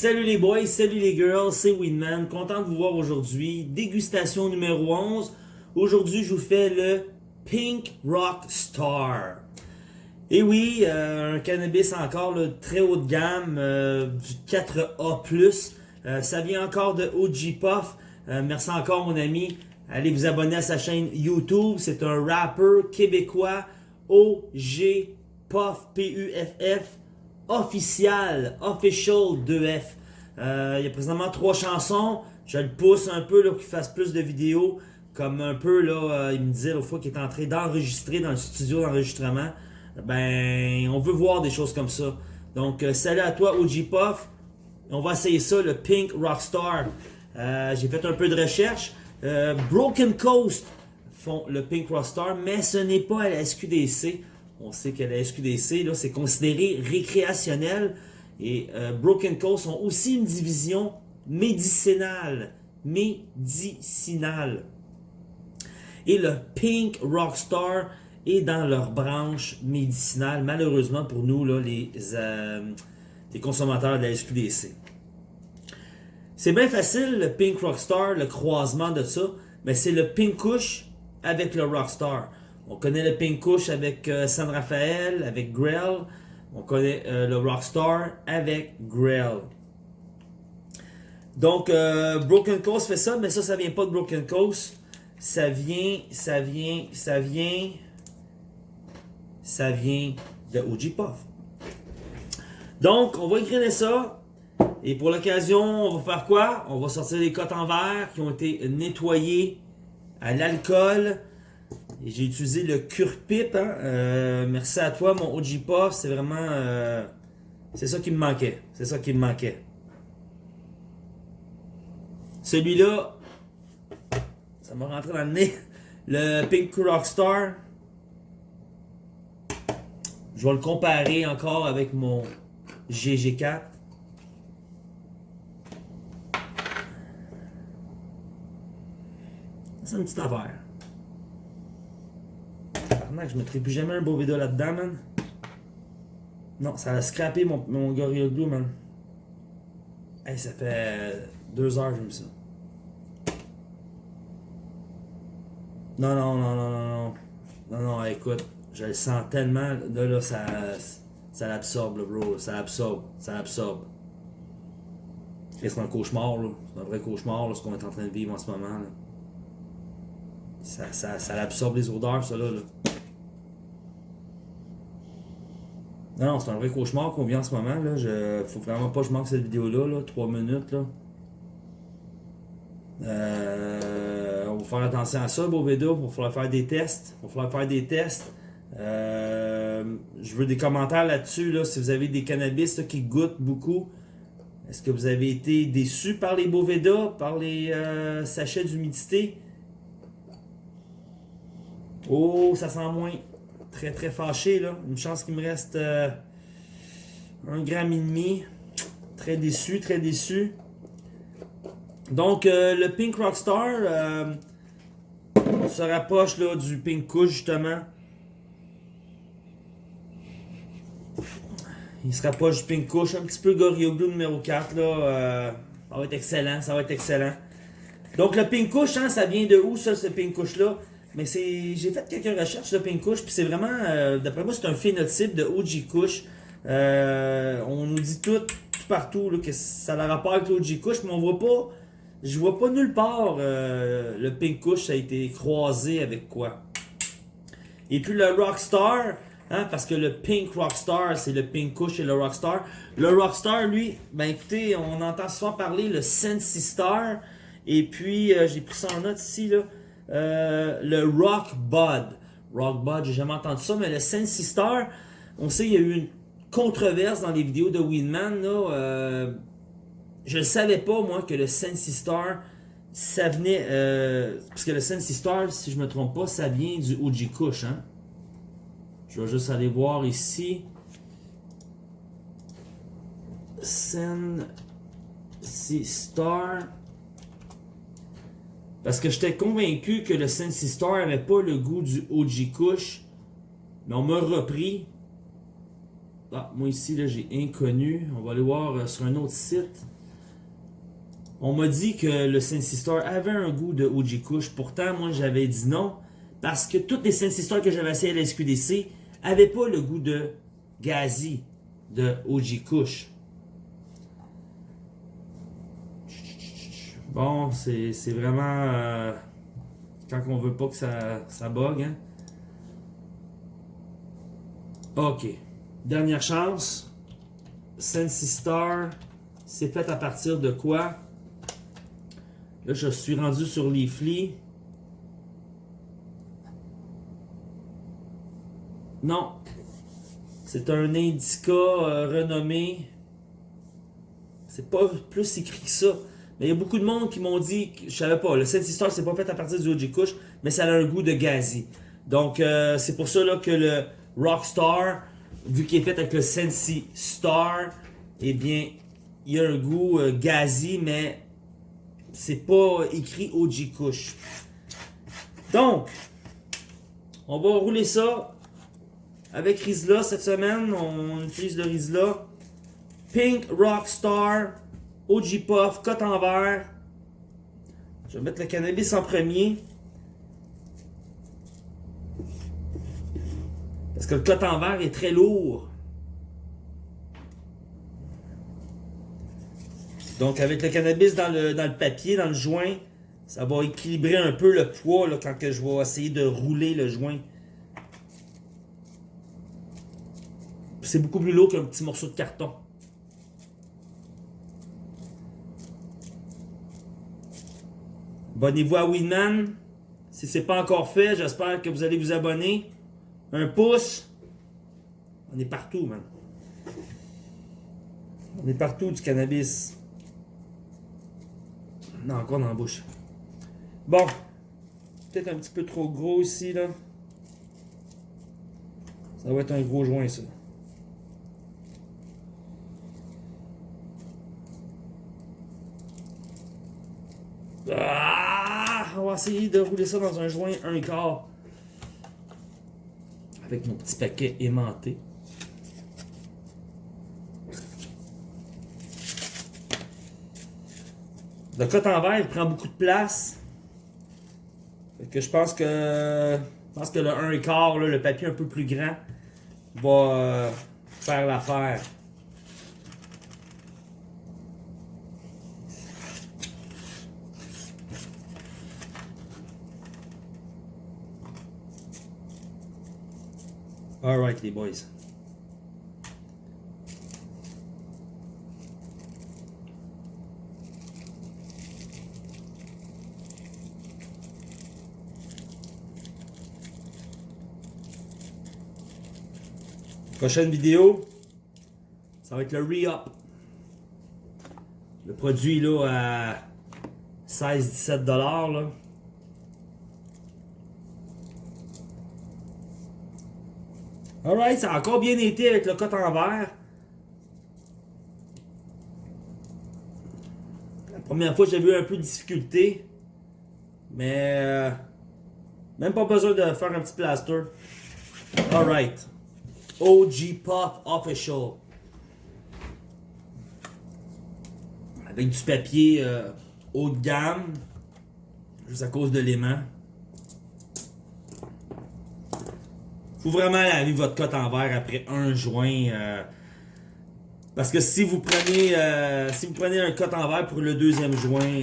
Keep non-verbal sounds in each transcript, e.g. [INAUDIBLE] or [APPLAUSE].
Salut les boys, salut les girls, c'est Winman, content de vous voir aujourd'hui. Dégustation numéro 11. Aujourd'hui, je vous fais le Pink Rock Star. Et oui, euh, un cannabis encore le très haut de gamme, euh, du 4A+. Euh, ça vient encore de OG Puff. merci encore mon ami. Allez vous abonner à sa chaîne YouTube. C'est un rapper québécois OG Puff, P-U-F-F official, official 2F. Euh, il y a présentement trois chansons. Je le pousse un peu là, pour qu'il fasse plus de vidéos. Comme un peu, là, euh, il me disait l'autre fois qu'il est en train d'enregistrer dans le studio d'enregistrement. Ben, on veut voir des choses comme ça. Donc, euh, salut à toi, OG Puff. On va essayer ça, le Pink Rockstar. J'ai fait un peu de recherche. Broken Coast font le Pink Rockstar, mais ce n'est pas à la SQDC. On sait que la SQDC, c'est considéré récréationnel. Et euh, Broken Coast ont aussi une division médicinale. Médicinale. Et le Pink Rockstar est dans leur branche médicinale, malheureusement pour nous, les, euh, les consommateurs de la SQDC. C'est bien facile, le Pink Rockstar, le croisement de ça, mais c'est le Pink Kush avec le Rockstar. On connaît le Pink Kush avec euh, San Rafael, avec Grell. On connaît euh, le Rockstar avec Grell. Donc, euh, Broken Coast fait ça, mais ça, ça vient pas de Broken Coast. Ça vient, ça vient, ça vient, ça vient de OG Puff. Donc, on va écrire ça. Et pour l'occasion, on va faire quoi? On va sortir les cotes en verre qui ont été nettoyées à l'alcool j'ai utilisé le Curpip. Hein? Euh, merci à toi, mon OG Puff. C'est vraiment... Euh, c'est ça qui me manquait. C'est ça qui me manquait. Celui-là, ça m'a rentré dans le nez. [LAUGHS] Le Pink Rockstar. Je vais le comparer encore avec mon GG4. C'est une petite affaire je mettrai plus jamais un vidéo là-dedans, man. Non, ça a scrappé mon, mon Gorilla Glue, man. Hey, ça fait deux heures que j'ai mis ça. Non, non, non, non, non, non. Non, non, écoute, je le sens tellement. Là, là, ça, ça l'absorbe, bro. Ça l'absorbe. Ça l'absorbe. C'est un cauchemar, là. C'est un vrai cauchemar, là, ce qu'on est en train de vivre en ce moment, là. Ça, ça, ça l'absorbe les odeurs, ça, là. là. Non, c'est un vrai cauchemar qu'on vit en ce moment. Là. Je, faut vraiment pas que je manque cette vidéo-là. Là, 3 minutes. Euh, on va faire attention à ça, vidéo. Il va falloir faire des tests. Il va falloir faire des tests. Euh, je veux des commentaires là-dessus. Là, si vous avez des cannabis qui goûtent beaucoup. Est-ce que vous avez été déçu par les Boveda, par les euh, sachets d'humidité? Oh, ça sent moins très très fâché là. Une chance qu'il me reste euh, un gramme et demi. Très déçu, très déçu. Donc euh, le Pink Rockstar euh, se rapproche là, du Pink Kush justement. Il se rapproche du Pink Kush, un petit peu Glue numéro 4 là. ça va être excellent, ça va être excellent. Donc le Pink Kush, hein, ça vient de où ça, ce Pink Kush là mais c'est, j'ai fait quelques recherches de Pink Kush, puis c'est vraiment, euh, d'après moi, c'est un phénotype de OG Kush. Euh, on nous dit tout, partout que ça a rapport avec l'OG Kush, mais on voit pas, je vois pas nulle part euh, le Pink Kush a été croisé avec quoi. Et puis le Rockstar, hein, parce que le Pink Rockstar, c'est le Pink Kush et le Rockstar. Le Rockstar, lui, ben écoutez, on entend souvent parler le Sensi Star, et puis j'ai pris ça en note ici, là. Euh, le Rock Bud. Rock Bud, j'ai jamais entendu ça, mais le Sensi Star, on sait qu'il y a eu une controverse dans les vidéos de Winman. Euh, je ne savais pas, moi, que le Sensi Star, ça venait... Euh, parce que le Sensi Star, si je me trompe pas, ça vient du OG Kush. Hein? Je vais juste aller voir ici. Sensi Star... Parce que j'étais convaincu que le Sensi Star n'avait pas le goût du OG Kush. Mais on m'a repris Ah, moi ici, là, j'ai inconnu. On va aller voir euh, sur un autre site. On m'a dit que le Sensi Star avait un goût de OG Kush. Pourtant, moi, j'avais dit non. Parce que toutes les Sensi Stars que j'avais essayé à la SQDC n'avaient pas le goût de Gazi, de OG Kush. Bon, c'est vraiment... Euh, quand on veut pas que ça, ça bug, hein. Ok. Dernière chance. Sensi Star, c'est fait à partir de quoi? Là, je suis rendu sur les flics. Non. C'est un indica euh, renommé. C'est pas plus écrit que ça. Mais il y a beaucoup de monde qui m'ont dit, je savais pas, le Sensi Star c'est pas fait à partir du OG Kush, mais ça a un goût de gazi. Donc euh, c'est pour ça là, que le Rockstar, vu qu'il est fait avec le Sensi Star, eh bien, il a un goût euh, gazi, mais c'est pas écrit OG Kush. Donc, on va rouler ça avec Rizla cette semaine. On utilise le Rizla. Pink Rockstar, OG Puff, cote en verre. Je vais mettre le cannabis en premier. Parce que le cote en verre est très lourd. Donc avec le cannabis dans le, dans le papier, dans le joint, ça va équilibrer un peu le poids là, quand que je vais essayer de rouler le joint. C'est beaucoup plus lourd qu'un petit morceau de carton. Abonnez-vous à Winman. Si ce n'est pas encore fait, j'espère que vous allez vous abonner. Un pouce. On est partout, man. On est partout du cannabis. Non, encore dans la bouche. Bon. Peut-être un petit peu trop gros ici, là. Ça va être un gros joint, ça. Ah, on va essayer de rouler ça dans un joint un quart. Avec mon petit paquet aimanté. Le coton en verre, il prend beaucoup de place. que je pense que je pense que le 1 quart, le papier un peu plus grand, va euh, faire l'affaire. Alright les boys. Prochaine vidéo, ça va être le re-up. Le produit là à 16-17$ Alright, ça a encore bien été avec le coton en verre. La première fois, j'ai eu un peu de difficulté. Mais... Euh, même pas besoin de faire un petit plaster. Alright. OG Pop Official. Avec du papier euh, haut de gamme. Juste à cause de l'aimant. Faut vraiment laver votre cote en verre après un joint. Euh, parce que si vous prenez euh, si vous prenez un cote en verre pour le deuxième joint,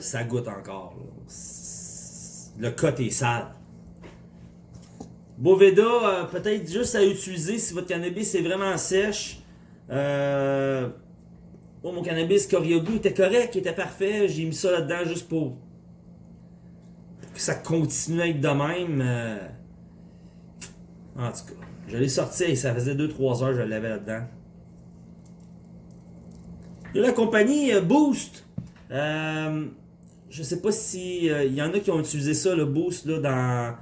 ça goûte encore. Le cote est sale. Boveda, euh, peut-être juste à utiliser si votre cannabis est vraiment sèche. Euh, oh, mon cannabis Coriogu était correct, il était parfait. J'ai mis ça là-dedans juste pour, que ça continue à être de même. Euh. En tout cas, je l'ai sorti et ça faisait 2-3 heures que je l'avais là-dedans. De la compagnie Boost. je sais pas si il y en a qui ont utilisé ça, le Boost, là, dans,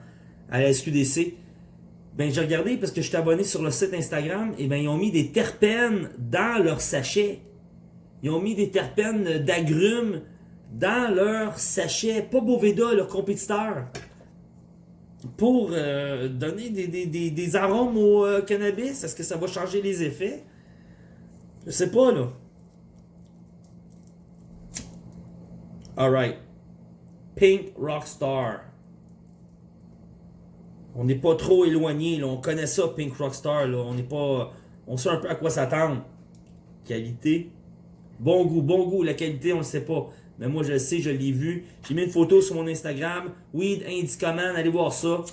à la SQDC. Ben, j'ai regardé parce que je suis abonné sur le site Instagram, et ben, ils ont mis des terpènes dans leur sachet. Ils ont mis des terpènes d'agrumes dans leur sachet. Pas Boveda, leur compétiteur. Pour euh, donner des, arômes au euh, cannabis? Est-ce que ça va changer les effets? Je sais pas, là. Alright. Pink Rockstar. On n'est pas trop éloigné. On connaît ça, Pink Rockstar, là. On n'est pas... On sait un peu à quoi s'attendre. Qualité. Bon goût, bon goût. La qualité, on le sait pas. Mais moi, je le sais, je l'ai vu. J'ai mis une photo sur mon Instagram. Weed Indicaman, allez voir ça.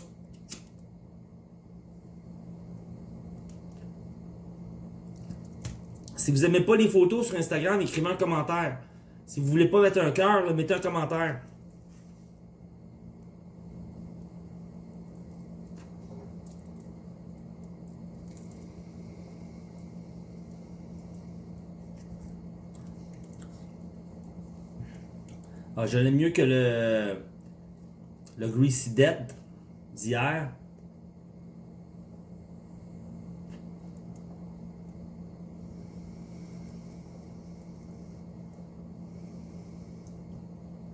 Si vous n'aimez pas les photos sur Instagram, écrivez un commentaire. Si vous voulez pas mettre un cœur, mettez un commentaire. Je l'aime mieux que le, le Greasy Dead d'hier.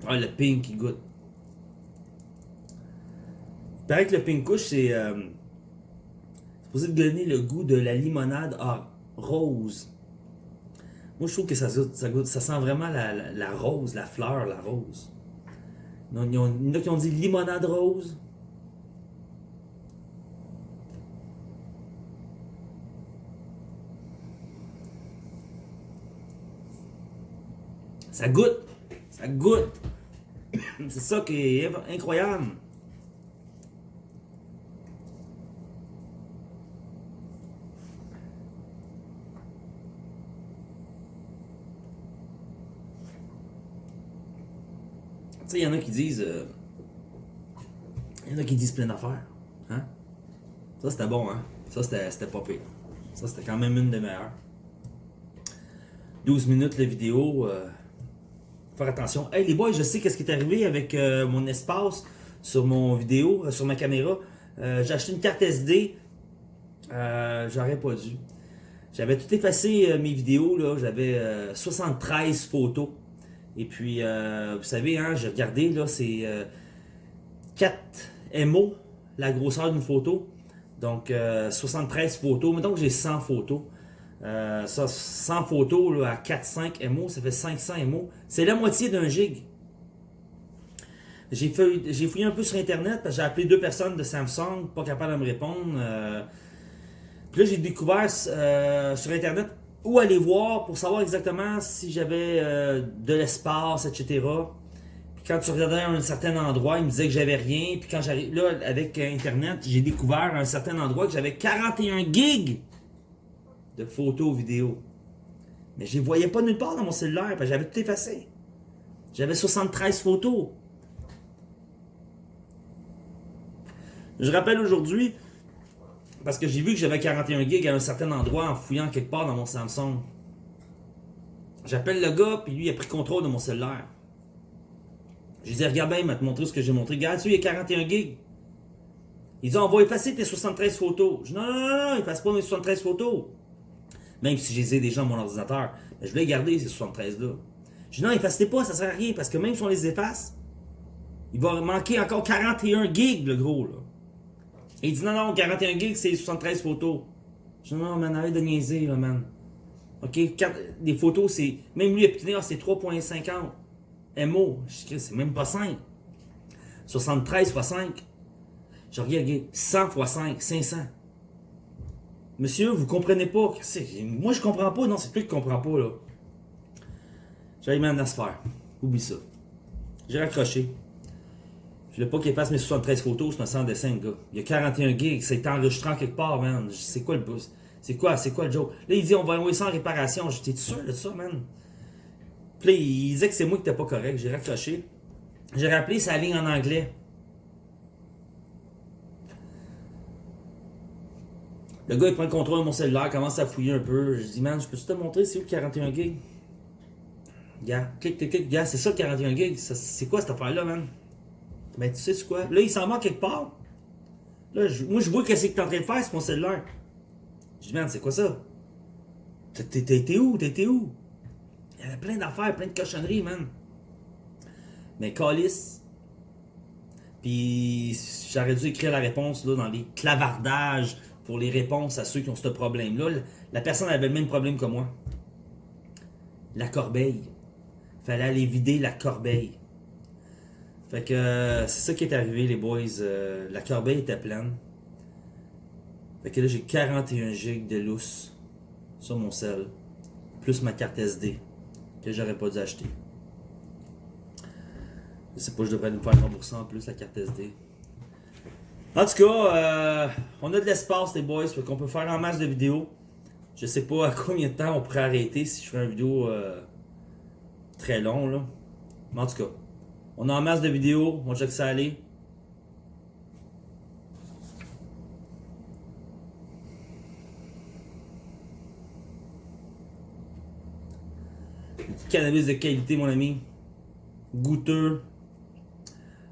Ah, le pink, il goûte. Il paraît que le pink couche, c'est euh, supposé donner le goût de la limonade à rose. Moi, je trouve que ça, goûte, ça, sent vraiment la, la, rose, la fleur, la rose. Il y en a qui ont dit limonade rose. Ça goûte. Ça goûte. C'est ça qui est incroyable. Tu sais, il y en a qui disent. Euh, il y en a qui disent plein d'affaires. Hein? Ça, c'était bon, hein? Ça, c'était pas pire. Ça, c'était quand même une des meilleures. 12 minutes la vidéo. Euh, faire attention. Hey, les boys, je sais qu'est-ce qui est arrivé avec euh, mon espace sur mon vidéo, euh, sur ma caméra. J'ai acheté une carte SD. J'aurais pas dû. J'avais tout effacé mes vidéos. là. J'avais 73 photos. Et puis, euh, vous savez, hein, j'ai regardé, là, c'est 4 euh, MO, la grosseur d'une photo. Donc, 73 euh, photos. Mettons que j'ai 100 photos. ça, 100 photos à 4-5 MO, ça fait 500 MO. C'est la moitié d'un gig. J'ai fouillé un peu sur Internet, j'ai appelé deux personnes de Samsung, pas capables de me répondre. puis là, j'ai découvert sur Internet où aller voir pour savoir exactement si j'avais euh, de l'espace, etc. Puis quand tu regardais un certain endroit, il me disait que j'avais rien. Puis quand j'arrive là, avec Internet, j'ai découvert un certain endroit que j'avais 41 gigs de photos, vidéos. Mais je les voyais pas nulle part dans mon cellulaire, parce que j'avais tout effacé. J'avais 73 photos. Je rappelle aujourd'hui, parce que j'ai vu que j'avais 41 gigs à un certain endroit en fouillant quelque part dans mon Samsung. J'appelle le gars, puis lui il a pris contrôle de mon cellulaire. Je lui dis, regarde bien, il m'a te montré ce que j'ai montré. Regarde, il y a 41 gigs. Il dit, on va effacer tes 73 photos. Je dis, non, non, non, non, efface pas mes 73 photos. Même si je les ai déjà dans mon ordinateur. Je voulais garder ces 73-là. Je dis, non, efface pas, ça sert à rien. Parce que même si on les efface, il va manquer encore 41 gigs, le gros, là. Il dit non, non, 41 gigs, c'est 73 photos. Je dis non, man, arrête de niaiser, là, man. Ok, des photos, c'est. Même lui, ah, c'est 3.50 MO. Je dis, c'est même pas 5. 73 x 5. Je regarde, 100 x 5, 500. Monsieur, vous comprenez pas. Moi, je comprends pas. Non, c'est que je comprends pas, là. J'ai même à se faire. Oublie ça. J'ai raccroché. Je veux pas qu'il fasse mes 73 photos, c'est un dessin, gars. Il y a 41 gigs, c'est enregistré en quelque part, man. C'est quoi le bus? C'est quoi, c'est quoi le joke? Là, il dit, on va envoyer en réparation. J'étais sûr de ça, man? Puis là, il disait que c'est moi qui n'étais pas correct. J'ai raccroché. J'ai rappelé sa ligne en anglais. Le gars, il prend le contrôle de mon cellulaire, commence à fouiller un peu. Je dis, man, je peux-tu te montrer c'est où le 41 gigs? Gars, clic, clic, clic. Gars, c'est ça le 41 gigs? C'est quoi cette affaire-là, man? Ben, tu sais quoi? Là, il s'en va quelque part. Là, moi, je vois que c'est que t'es en train de faire, c'est mon cellulaire. Je dis, merde, c'est quoi ça? T'étais où? T'étais où? Il y avait plein d'affaires, plein de cochonneries, man. Mais Calis, Puis j'aurais dû écrire la réponse là, dans les clavardages pour les réponses à ceux qui ont ce problème-là. La personne avait le même problème que moi. La corbeille. Fallait aller vider la corbeille. Fait que euh, c'est ça qui est arrivé, les boys. Euh, la corbeille était pleine. Fait que là, j'ai 41 gigs de lousse sur mon sel. Plus ma carte SD que j'aurais pas dû acheter. Je sais pas, je devrais nous faire rembourser en plus la carte SD. En tout cas, euh, on a de l'espace, les boys, fait qu'on peut faire en masse de vidéos. Je sais pas à combien de temps on pourrait arrêter si je fais une vidéo euh, très long, là. Mais en tout cas, on a en masse de vidéos, on check ça aller. cannabis de qualité, mon ami. Goûteux.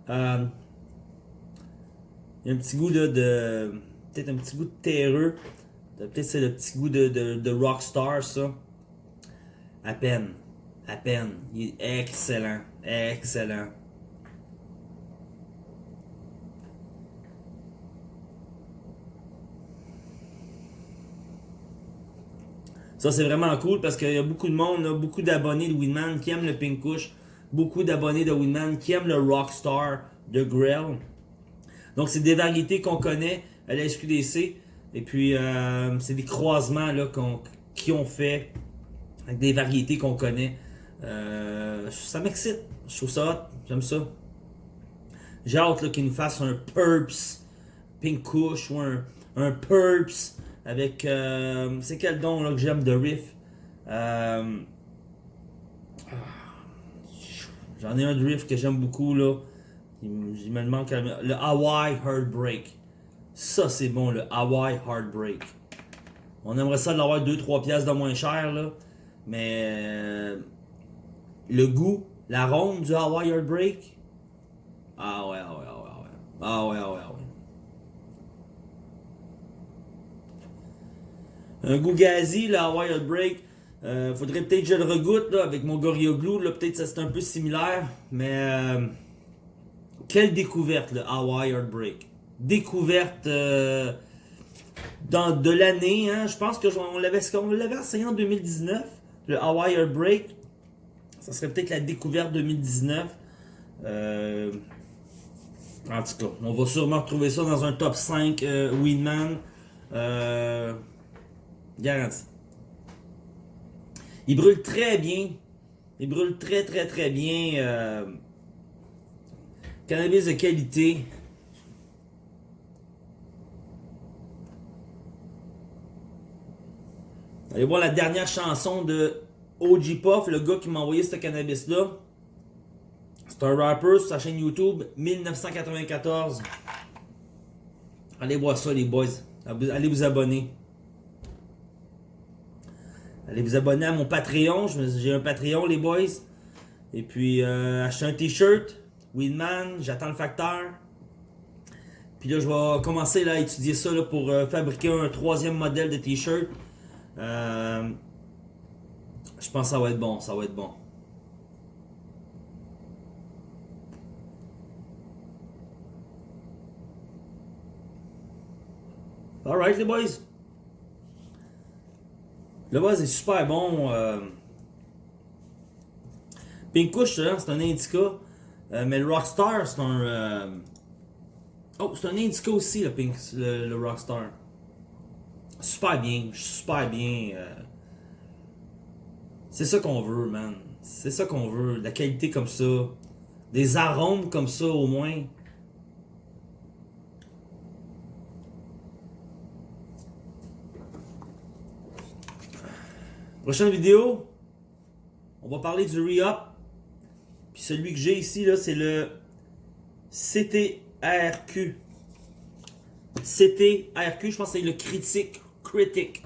Euh, il y a un petit goût de. Peut-être un petit goût de terreux. Peut-être c'est le petit goût de, de, de Rockstar, ça. À peine. À peine. Il est excellent. Excellent. Ça, c'est vraiment cool parce qu'il y a beaucoup de monde, beaucoup d'abonnés de Winman qui aiment le Pink Kush, beaucoup d'abonnés de Winman qui aiment le Rockstar de Grell. Donc, c'est des variétés qu'on connaît à la SQDC. Et puis, euh, c'est des croisements là, qui ont fait avec des variétés qu'on connaît. Euh, ça m'excite. Je trouve ça hot. J'aime ça. J'ai hâte qu'ils nous fassent un Purps Pink Kush ou un, un Purps avec. Euh, c'est quel don là, que j'aime de Riff? Euh, J'en ai un de Riff que j'aime beaucoup là. Il, me le Hawaii Heartbreak. Ça c'est bon le Hawaii Heartbreak. On aimerait ça l'avoir 2-3 pièces de moins cher là. Mais le goût, l'arôme du Hawaii Heartbreak. Ah ouais, ah ouais, ah ouais, ah ouais. Ah ouais, ah ouais, ah ouais. Un goût gazi, le Hawaii Break. Euh, faudrait peut-être que je le regoute là, avec mon Gorilla Glue. Peut-être que c'est un peu similaire. Mais euh, quelle découverte, le Hawaii Break. Découverte euh, dans, de l'année. Hein. Je pense qu'on l'avait essayé en 2019. Le Hawaii Break. Ça serait peut-être la découverte 2019. Euh, en tout cas, on va sûrement retrouver ça dans un top 5 Winman. Euh, Garanti. Il brûle très bien. Il brûle très très très bien. Euh, cannabis de qualité. Allez voir la dernière chanson de OG Puff, le gars qui m'a envoyé ce cannabis-là. C'est un rapper sur sa chaîne YouTube, 1994. Allez voir ça les boys. Allez vous abonner. Allez vous abonner à mon Patreon. J'ai un Patreon, les boys. Et puis, euh, acheter un t-shirt. Winman, j'attends le facteur. Puis là, je vais commencer à étudier ça pour euh, fabriquer un troisième modèle de t-shirt. Euh, je pense que ça va être bon, ça va être bon. Alright les boys. Le buzz est super bon. Euh... Pink Kush, c'est un indica. Euh, mais le Rockstar, c'est un. Euh, oh, c'est un indica aussi, le, Pink, le, Rockstar. Super bien, super bien. Euh. C'est ça qu'on veut, man. C'est ça qu'on veut. La qualité comme ça. Des arômes comme ça, au moins. Prochaine vidéo, on va parler du re-up. Puis celui que j'ai ici, là, c'est le CTRQ. CTRQ, je pense que c'est le critique. Critic.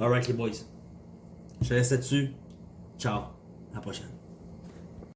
Alright les boys. Je laisse là-dessus. Ciao. À la prochaine.